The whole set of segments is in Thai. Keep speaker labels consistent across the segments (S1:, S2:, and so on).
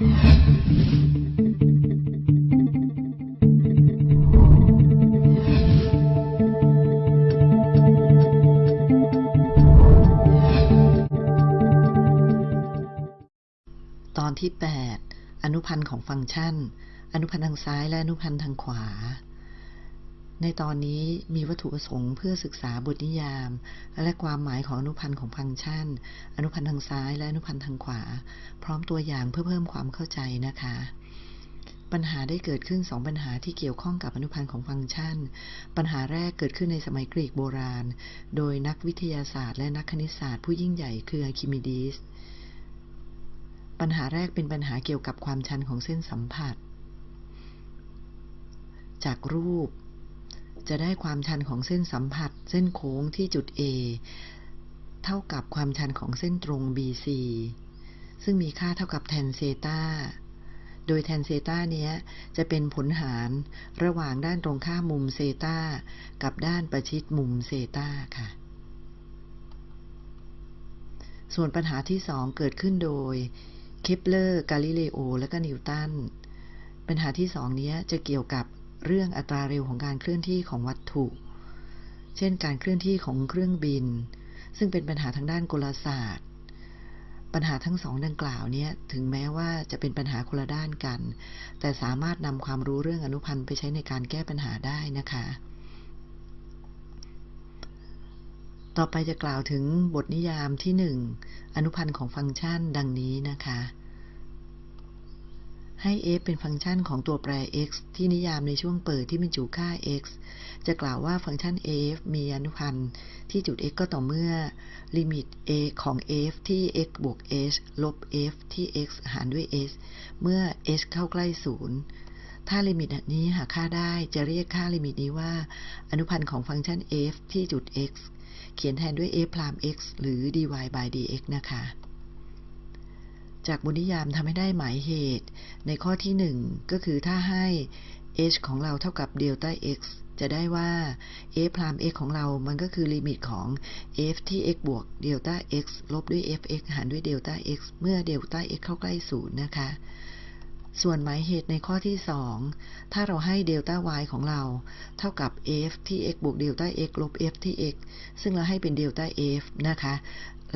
S1: ตอนที่ 8 อนุพันธ์ของฟังก์ชัน อนุพันธ์ทางซ้ายและอนุพันธ์ทางขวา ในตอนนี้มีวัตถุประสงค์เพื่อศึกษาบทนิยาม และความหมายของอนุพันธ์ของฟังก์ชัน อนุพันธ์ทางซ้ายและอนุพันธ์ทางขวา พร้อมตัวอย่างเพื่อเพิ่มความเข้าใจนะคะ ปัญหาได้เกิดขึ้นสองปัญหาที่เกี่ยวข้องกับอนุพันธ์ของฟังก์ชัน ปัญหาแรกเกิดขึ้นในสมัยกรีกโบราณ โดยนักวิทยาศาสตร์และนักคณิตศาสตร์ผู้ยิ่งใหญ่คืออคิมิดีสปัญหาแรกเป็นปัญหาเกี่ยวกับความชันของเส้นสัมผัส จากรูป จะได้ความชันของเส้นสัมผัส เส้นโค้งที่จุด A เท่ากับความชันของเส้นตรง BC ซึ่งมีค่าเท่ากับ tan theta โดย tan theta เนี้ยจะเป็นผลหารระหว่างด้านตรงข้ามมุมเซตากับด้านประชิดมุมเซตาค่ะ ส่วนปัญหาที่สองเกิดขึ้นโดยเคปเลอร์ กาลิเลโอ และก็นิวตัน ปัญหาที่สองนี้จะเกี่ยวกับ เรื่องอัตราเร็วของการเคลื่อนที่ของวัตถุ เช่น การเคลื่อนที่ของเครื่องบิน ซึ่งเป็นปัญหาทางด้านกลศาสตร์ ปัญหาทั้งสองดังกล่าวนี้ถึงแม้ว่าจะเป็นปัญหาคนละด้านกัน แต่สามารถนำความรู้เรื่องอนุพันธ์ไปใช้ในการแก้ปัญหาได้นะคะ ต่อไปจะกล่าวถึงบทนิยามที่หนึ่งอนุพันธ์ของฟังก์ชันดังนี้นะคะ ให้ f เป็นฟังก์ชันของตัวแปร x ที่นิยามในช่วงเปิดที่บรรจุค่า x จะกล่าวว่าฟังก์ชัน f มีอนุพันธ์ที่จุด x ก็ต่อเมื่อ ลิมิต a ของ f ที่ x บวก h ลบ f ที่ x หารด้วย h เมื่อ h เข้าใกล้ศูนย์ถ้าลิมิตนี้หาค่าได้จะเรียกค่าลิมิตนี้ว่า อนุพันธ์ของฟังก์ชัน f ที่จุด x เขียนแทนด้วย f prime x หรือ dy by dx นะคะ จากบทนิยามทำให้ได้หมายเหตุ ในข้อที่ 1 ก็คือถ้าให้ h ของเราเท่ากับเดลต้า x จะได้ว่า f prime x ของเรา มันก็คือลิมิตของ f ที่ x บวกเดลต้า x ลบด้วย fx หารด้วยเดลต้า x เมื่อเดลต้า x เข้าใกล้ศูนย์นะคะ ส่วนหมายเหตุในข้อที่ 2 ถ้าเราให้เดลต้า y ของเรา เท่ากับ f ที่ x บวกเดลต้า x ลบ f ที่ x ซึ่งเราให้เป็นเดลต้า f นะคะ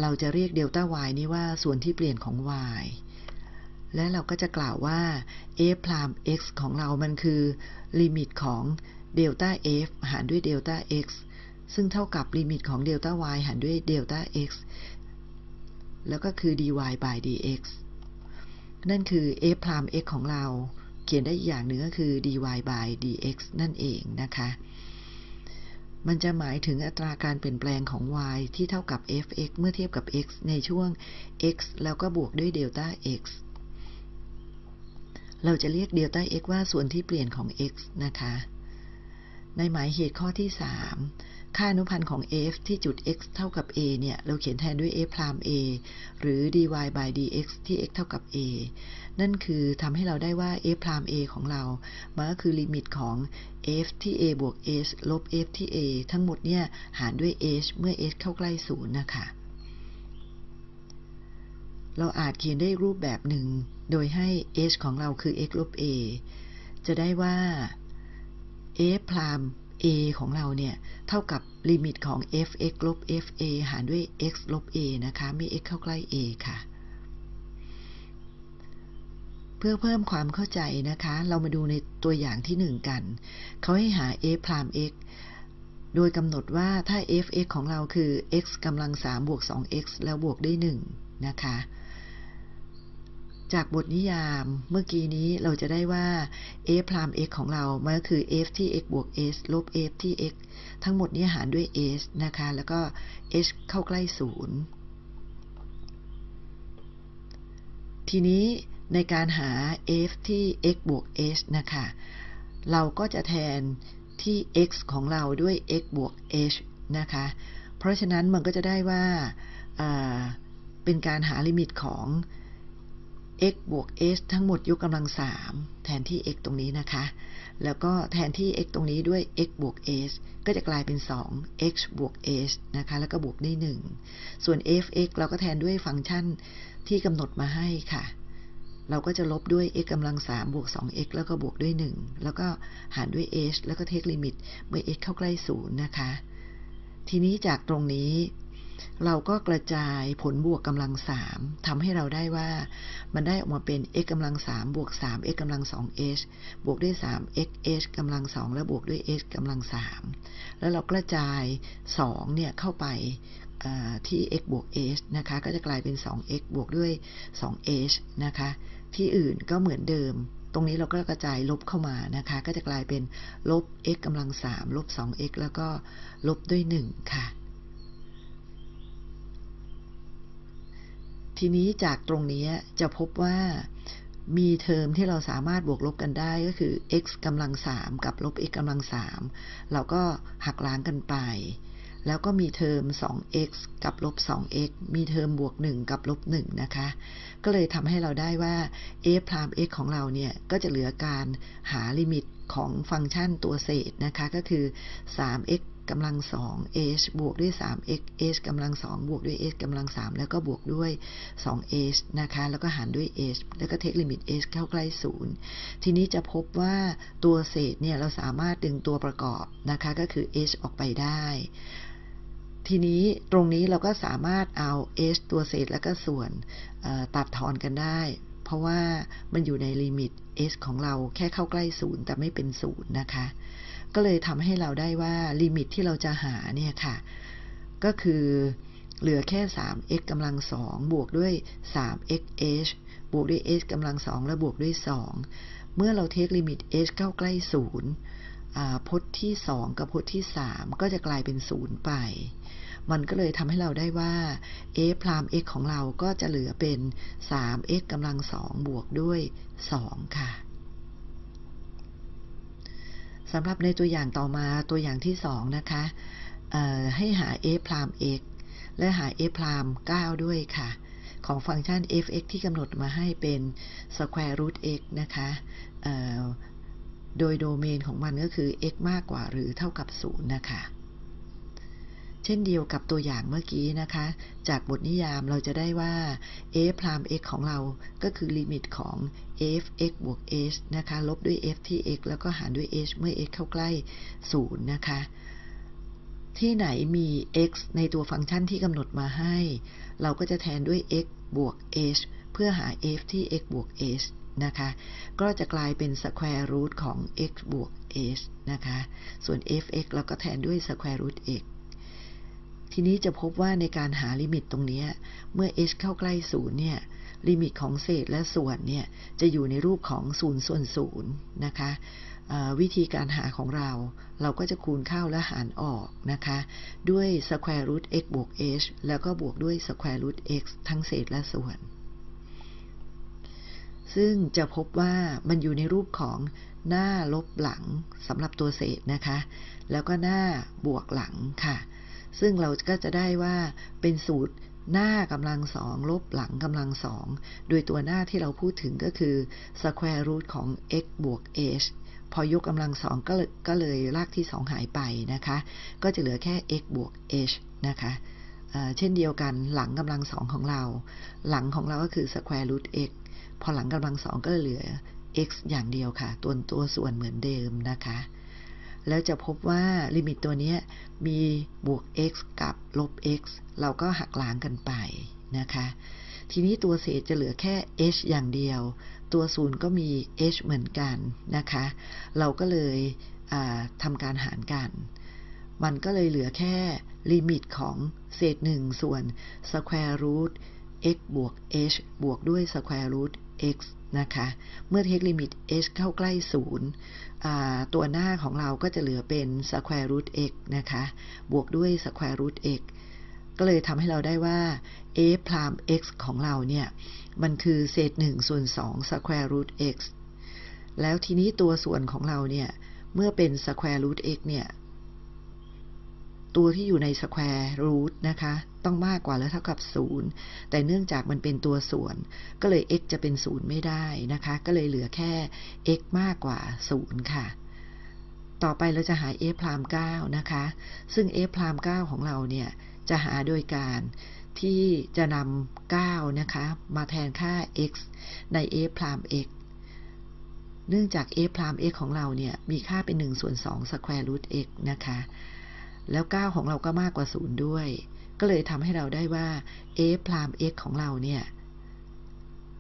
S1: เราจะเรียกเดลต้า y นี้ว่าส่วนที่เปลี่ยนของ y และเราก็จะกล่าวว่า f prime x ของเรามันคือ ลิมิตของเดลต้า f หารด้วยเดลต้า x ซึ่งเท่ากับลิมิตของเดลต้า y หารด้วยเดลต้า x แล้วก็คือ dy by dx นั่นคือ f พราม x ของเรา เขียนได้อีกอย่างหนึ่งก็คือ dy by dx นั่นเองนะคะ มันจะหมายถึงอัตราการเปลี่ยนแปลงของ y ที่เท่ากับ fx เมื่อเทียบกับ x ในช่วง x แล้วก็บวกด้วยเดลต้า x เราจะเรียกเดลต้า x ว่าส่วนที่เปลี่ยนของ x นะคะ ในหมายเหตุข้อที่ 3 ค่าอนุพันธ์ของ f ที่จุด x เท่ากับ a เนี่ย เราเขียนแทนด้วย f พราม a หรือ dy by dx ที่ x เท่ากับ a นั่นคือทำให้เราได้ว่า f พราม a ของเรา มันก็คือลิมิตของ f ที่ a บวก h ลบ f ที่ a ทั้งหมดเนี่ย หารด้วย h เมื่อ h เข้าใกล้ศูนย์นะคะ เราอาจเขียนได้รูปแบบหนึ่ง โดยให้ h ของเราคือ x ลบ a จะได้ว่า f prime a ของเราเนี่ยเท่ากับลิมิตของ f(x) ลบ fa หารด้วย x ลบ a นะคะ เมื่อ x เข้าใกล้ a ค่ะ เพื่อเพิ่มความเข้าใจนะคะ เรามาดูในตัวอย่างที่ 1 กัน เขาให้หา f พราม x โดยกำหนดว่าถ้า f(x) ของเราคือ x กำลัง3บวก 2x แล้วบวกด้วย1นะคะ จากบทนิยามเมื่อกี้นี้เราจะได้ว่า f พราม x ของเรา มันก็คือ f ที่ x บวก h ลบ f ที่ x ทั้งหมดนี้หารด้วย h นะคะ แล้วก็ h เข้าใกล้ศูนย์ทีนี้ในการหา f ที่ x บวก h นะคะ เราก็จะแทนที่ x ของเราด้วย x บวก h นะคะ เพราะฉะนั้นมันก็จะได้ว่า เป็นการหาลิมิตของ x บวก h ทั้งหมดยกกำลัง3แทนที่ x ตรงนี้นะคะ แล้วก็แทนที่ x ตรงนี้ด้วย x บวก h ก็จะกลายเป็น 2 x บวก h นะคะ แล้วก็บวกด้วย1ส่วน f(x) เราก็แทนด้วยฟังก์ชันที่กำหนดมาให้ค่ะ เราก็จะลบด้วย x กำลัง3บวก 2x แล้วก็บวกด้วย 1 แล้วก็หารด้วย h แล้วก็เทคลิมิตเมื่อ x เข้าใกล้ 0 นะคะ ทีนี้จากตรงนี้ เราก็กระจายผลบวกกำลัง3ทำให้เราได้ว่ามันได้ออกมาเป็น x กำลัง3บวก 3x กำลัง 2h บวกด้วย 3x h กำลัง2แล้วบวกด้วย h กำลัง3แล้วเรากระจาย2เนี่ยเข้าไปที่ x บวก h นะคะ ก็จะกลายเป็น 2x บวกด้วย 2h นะคะ ที่อื่นก็เหมือนเดิม ตรงนี้เราก็กระจายลบเข้ามานะคะ ก็จะกลายเป็นลบ x กำลัง3ลบ 2x แล้วก็ลบด้วย 1 ค่ะ ทีนี้จากตรงนี้จะพบว่ามีเทอมที่เราสามารถบวกลบกันได้ก็คือ x กำลัง3กับลบ x กำลัง3เราก็หักล้างกันไป แล้วก็มีเทอม 2x กับลบ 2x มีเทอมบวก 1 กับลบ 1 นะคะ ก็เลยทำให้เราได้ว่า f prime x ของเราเนี่ย ก็จะเหลือการหาลิมิตของฟังก์ชันตัวเศษนะคะ ก็คือ 3x กำลัง2 h บวกด้วย 3x h กำลัง2บวกด้วย h กำลัง3แล้วก็บวกด้วย 2h นะคะ แล้วก็หารด้วย h แล้วก็ take ลิมิต h เข้าใกล้0ทีนี้จะพบว่าตัวเศษเนี่ยเราสามารถดึงตัวประกอบนะคะก็คือ h ออกไปได้ ทีนี้ตรงนี้เราก็สามารถเอา h ตัวเศษแล้วก็ส่วนตัดทอนกันได้เพราะว่ามันอยู่ในลิมิต h ของเราแค่เข้าใกล้ศูนย์แต่ไม่เป็นศูนย์นะคะ ก็เลยทำให้เราได้ว่าลิมิตที่เราจะหาเนี่ยค่ะ ก็คือเหลือแค่ 3x กำลัง2บวกด้วย 3xh บวกด้วย h กำลัง2และบวกด้วย 2 เมื่อเราเทคลิมิต h เข้าใกล้ศูนย์พจน์ที่ 2 กับพจน์ที่ 3 ก็จะกลายเป็นศูนย์ไป มันก็เลยทำให้เราได้ว่า a พราม x ของเราก็จะเหลือเป็น 3x กำลัง2บวกด้วย 2 ค่ะ สำหรับในตัวอย่างต่อมาตัวอย่างที่2นะคะให้หา a พราม x และหา a พราม 9 ด้วยค่ะ ของฟังก์ชัน f(x) ที่กำหนดมาให้เป็น square root x นะคะโดยโดเมนของมันก็คือ x มากกว่าหรือเท่ากับ 0 นะคะ เช่นเดียวกับตัวอย่างเมื่อกี้นะคะ จากบทนิยามเราจะได้ว่า f พราม x ของเราก็คือลิมิตของ f x บวก h นะคะ ลบด้วย f ที่ x แล้วก็หารด้วย h เมื่อ x เข้าใกล้ 0 นะคะ ที่ไหนมี x ในตัวฟังก์ชันที่กำหนดมาให้ เราก็จะแทนด้วย x บวก h เพื่อหา f ที่ x บวก h นะคะ ก็จะกลายเป็น square root ของ x บวก h นะคะ ส่วน f(x) เราก็แทนด้วย square root x ทีนี้จะพบว่าในการหาลิมิตตรงนี้เมื่อ h เข้าใกล้ศูนย์เนี่ยลิมิตของเศษและส่วนเนี่ยจะอยู่ในรูปของศูนย์ส่วนศูนย์นะคะวิธีการหาของเรา เราก็จะคูณเข้าและหารออกนะคะ ด้วย square root x บวก h แล้วก็บวกด้วย square root x ทั้งเศษและส่วน ซึ่งจะพบว่ามันอยู่ในรูปของหน้าลบหลังสำหรับตัวเศษนะคะ แล้วก็หน้าบวกหลังค่ะ ซึ่งเราก็จะได้ว่าเป็นสูตรหน้ากำลังสองลบหลังกำลังสองโดยตัวหน้าที่เราพูดถึงก็คือ square root ของ x บวก h พอยกกำลังสองก็ก็เลยรากที่สองหายไปนะคะ ก็จะเหลือแค่ x บวก h นะคะเช่นเดียวกันหลังกำลังสองของเรา หลังของเราก็คือ square root x พอหลังกำลังสองก็เหลือ x อย่างเดียวค่ะ ตัวตัวส่วนเหมือนเดิมนะคะ แล้วจะพบว่าลิมิตตัวนี้มีบวก x กับลบ x เราก็หักล้างกันไปนะคะ ทีนี้ตัวเศษจะเหลือแค่ h อย่างเดียว ตัวส่วนก็มี h เหมือนกันนะคะ เราก็เลยทำการหารกัน มันก็เลยเหลือแค่ลิมิตของเศษหนึ่งส่วน square root x บวก h บวกด้วย square root x นะคะ เมื่อ take ลิมิต h เข้าใกล้ศูนย์ตัวหน้าของเราก็จะเหลือเป็น square root x นะคะ บวกด้วย square root x ก็เลยทำให้เราได้ว่า a พราม x ของเราเนี่ย มันคือเศษ1ส่วน2 square root x แล้วทีนี้ตัวส่วนของเราเนี่ย เมื่อเป็น square root x เนี่ย ตัวที่อยู่ในสแควร์รูทนะคะ ต้องมากกว่าหรือเท่ากับ 0 แต่เนื่องจากมันเป็นตัวส่วน ก็เลย x จะเป็น 0 ไม่ได้นะคะ ก็เลยเหลือแค่ x มากกว่า 0 ค่ะ ต่อไปเราจะหา f พราม9นะคะ ซึ่ง f พราม9ของเราเนี่ย จะหาโดยการที่จะนำ9นะคะ มาแทนค่า x ใน f พราม x เนื่องจาก f พราม x ของเราเนี่ย มีค่าเป็น1ส่วน2 square root x นะคะ แล้ว 9 ของเราก็มากกว่า 0 ด้วย ก็เลยทำให้เราได้ว่า f พราม x ของเราเนี่ย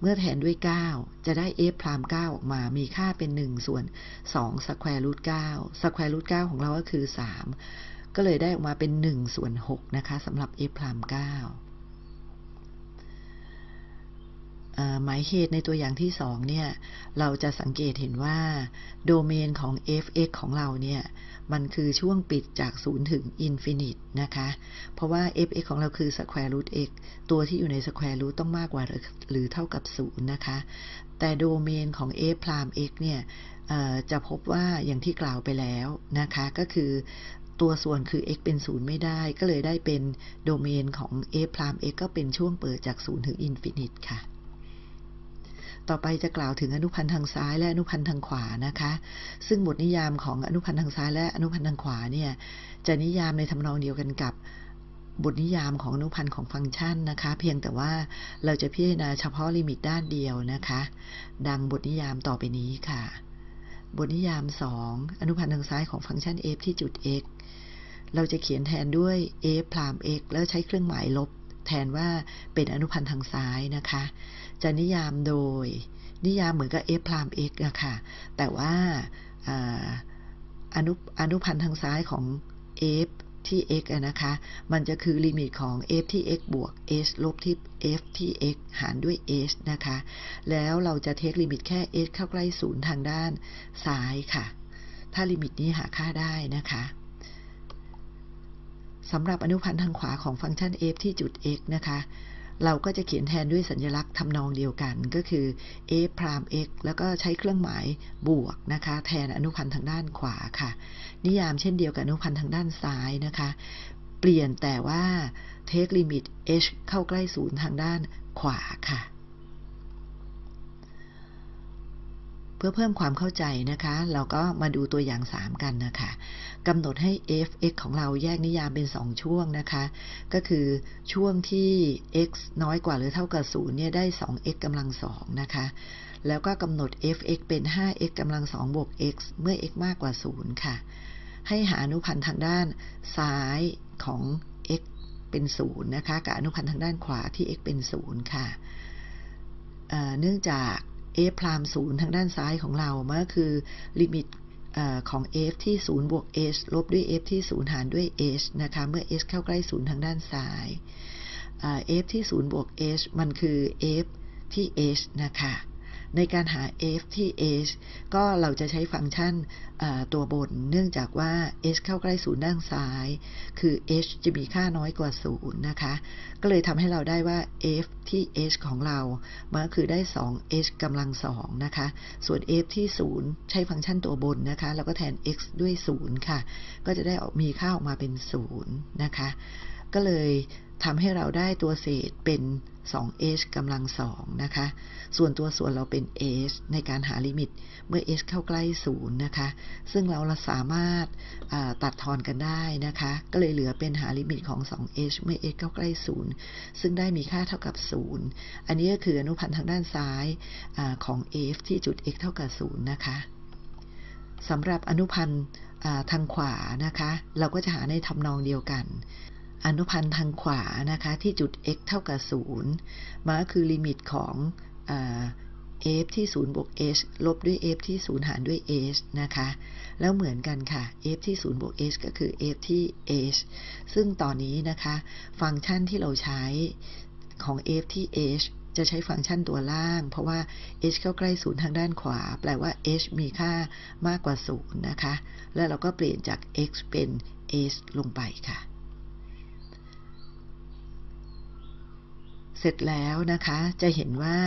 S1: เมื่อแทนด้วย 9 จะได้ f พราม 9 ออกมา มีค่าเป็น 1 ส่วน2 square root 9 square root 9ของเราก็คือ 3 ก็เลยได้ออกมาเป็น 1 ส่วน 6 นะคะสำหรับ f พราม 9 หมายเหตุในตัวอย่างที่2เนี่ย เราจะสังเกตเห็นว่า โดเมนของ f(x) ของเราเนี่ย มันคือช่วงปิดจาก 0 ถึง infinite นะคะ เพราะว่า f(x) ของเราคือ square root x ตัวที่อยู่ใน square root ต้องมากกว่าหรือเท่ากับ 0 นะคะ แต่โดเมนของ f พราม x เนี่ยจะพบว่าอย่างที่กล่าวไปแล้วนะคะ ก็คือตัวส่วนคือ x เป็น 0 ไม่ได้ ก็เลยได้เป็นโดเมนของ f พราม x ก็เป็นช่วงเปิดจาก 0 ถึง infinite ค่ะ ต่อไปจะกล่าวถึงอนุพันธ์ทางซ้ายและอนุพันธ์ทางขวานะคะ ซึ่งบทนิยามของอนุพันธ์ทางซ้ายและอนุพันธ์ทางขวาเนี่ยจะนิยามในทำนองเดียวกันกับบทนิยามของอนุพันธ์ของฟังก์ชันนะคะ เพียงแต่ว่าเราจะพิจารณาเฉพาะลิมิตด้านเดียวนะคะ ดังบทนิยามต่อไปนี้ค่ะ บทนิยาม 2 อนุพันธ์ทางซ้ายของฟังก์ชัน f ที่จุด x เราจะเขียนแทนด้วย f พราม x แล้วใช้เครื่องหมายลบ แทนว่าเป็นอนุพันธ์ทางซ้ายนะคะ จะนิยามโดย นิยามเหมือนกับ f พราม x อะค่ะ แต่ว่าอนุอนุพันธ์ทางซ้ายของ f ที่ x นะคะ มันจะคือลิมิตของ f ที่ x บวก h ลบที่ f ที่ x หารด้วย h นะคะ แล้วเราจะ take ลิมิตแค่ h เข้าใกล้ศูนย์ทางด้านซ้ายค่ะ ถ้าลิมิตนี้หาค่าได้นะคะสำหรับอนุพันธ์ทางขวาของฟังก์ชัน f ที่จุด x นะคะ เราก็จะเขียนแทนด้วยสัญลักษณ์ทำนองเดียวกันก็คือ f พราม x แล้วก็ใช้เครื่องหมายบวกนะคะ แทนอนุพันธ์ทางด้านขวาค่ะ นิยามเช่นเดียวกับอนุพันธ์ทางด้านซ้ายนะคะ เปลี่ยนแต่ว่า take limit h เข้าใกล้ศูนย์ทางด้านขวาค่ะ เพื่อเพิ่มความเข้าใจนะคะ เราก็มาดูตัวอย่าง 3 กันนะคะ กำหนดให้ f(x) ของเราแยกนิยามเป็น 2 ช่วงนะคะ ก็คือช่วงที่ x น้อยกว่าหรือเท่ากับ0เนี่ยได้ 2x กำลัง2นะคะ แล้วก็กำหนด f(x) เป็น 5x กำลัง2บวก x เมื่อ x มากกว่า 0 ค่ะ ให้หาอนุพันธ์ทางด้านซ้ายของ x เป็น 0 นะคะ กับอนุพันธ์ทางด้านขวาที่ x เป็น 0 ค่ะเนื่องจาก f พรามศูนย์ทางด้านซ้ายของเรามันก็คือลิมิต ของ f ที่ 0 บวก h ลบด้วย f ที่ 0 หารด้วย h นะคะ เมื่อ h เข้าใกล้ 0 ทางด้านซ้าย f ที่ 0 บวก h มันคือ f ที่ h นะคะ ในการหา f ที่ h ก็เราจะใช้ฟังก์ชันตัวบน เนื่องจากว่า h เข้าใกล้ศูนย์ด้านซ้าย คือ h จะมีค่าน้อยกว่า0นะคะ ก็เลยทำให้เราได้ว่า f ที่ h ของเรามันก็คือได้ 2h กำลัง 2 นะคะ ส่วน f ที่ 0 ใช้ฟังก์ชันตัวบนนะคะ แล้วก็แทน x ด้วย 0 ค่ะ ก็จะได้มีค่าออกมาเป็น 0 นะคะ ก็เลยทำให้เราได้ตัวเศษเป็น 2h กำลัง2นะคะ ส่วนตัวส่วนเราเป็น h ในการหาลิมิตเมื่อ h เข้าใกล้0นะคะ ซึ่งเราสามารถตัดทอนกันได้นะคะ ก็เลยเหลือเป็นหาลิมิตของ 2h เมื่อ h เข้าใกล้0ซึ่งได้มีค่าเท่ากับ0อันนี้ก็คืออนุพันธ์ทางด้านซ้ายอของ f ที่จุด x เท่ากับ0นะคะสำหรับอนุพันธ์ทางขวานะคะ เราก็จะหาในทำนองเดียวกัน อนุพันธ์ทางขวานะคะที่จุด x เท่ากับ 0มาคือลิมิตของ f ที่ 0 บวก h ลบด้วย f ที่ 0 หารด้วย h นะคะ แล้วเหมือนกันค่ะ f ที่ 0 บวก h ก็คือ f ที่ h ซึ่งตอนนี้นะคะ ฟังก์ชันที่เราใช้ของ f ที่ h จะใช้ฟังก์ชันตัวล่าง เพราะว่า h เข้าใกล้ศูนย์ทางด้านขวา แปลว่า h มีค่ามากกว่า0นะคะ แล้วเราก็เปลี่ยนจาก x เป็น h ลงไปค่ะ สร็จแล้วนะคะ จะเห็นว่า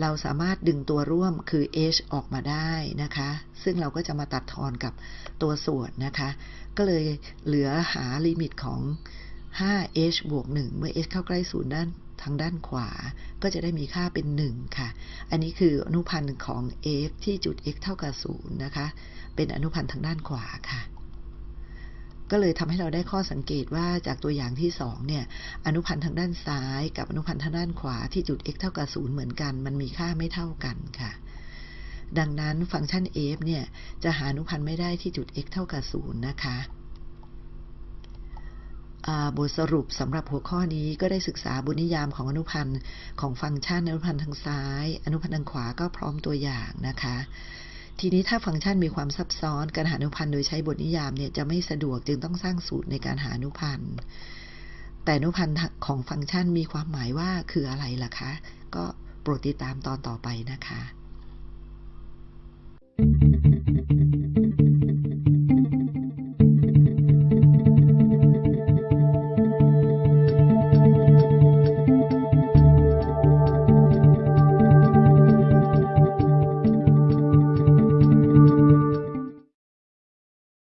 S1: เราสามารถดึงตัวร่วมคือ h ออกมาได้นะคะ ซึ่งเราก็จะมาตัดทอนกับตัวส่วนนะคะ ก็เลยเหลือหาลิมิตของ 5h บวก 1 เมื่อ h เข้าใกล้ศูนย์ด้านทางด้านขวา ก็จะได้มีค่าเป็น 1 ค่ะ อันนี้คืออนุพันธ์ของ f ที่จุด x เท่ากับ0นะคะ เป็นอนุพันธ์ทางด้านขวาค่ะ ก็เลยทำให้เราได้ข้อสังเกตว่าจากตัวอย่างที่2เนี่ยอนุพันธ์ทางด้านซ้ายกับอนุพันธ์ทางด้านขวาที่จุด x เท่ากับ0เหมือนกัน มันมีค่าไม่เท่ากันค่ะ ดังนั้นฟังก์ชัน f เนี่ยจะหาอนุพันธ์ไม่ได้ที่จุด x เท่ากับ0นะคะบทสรุปสำหรับหัวข้อนี้ก็ได้ศึกษาบุญนิยามของอนุพันธ์ของฟังก์ชันอนุพันธ์ทางซ้าย อนุพันธ์ทางขวาก็พร้อมตัวอย่างนะคะ ทีนี้ถ้าฟังก์ชันมีความซับซ้อนการหาอนุพันธ์โดยใช้บทนิยามเนี่ยจะไม่สะดวกจึงต้องสร้างสูตรในการหาอนุพันธ์แต่อนุพันธ์ของฟังก์ชันมีความหมายว่าคืออะไรล่ะคะ ก็โปรดติดตามตอนต่อไปนะคะ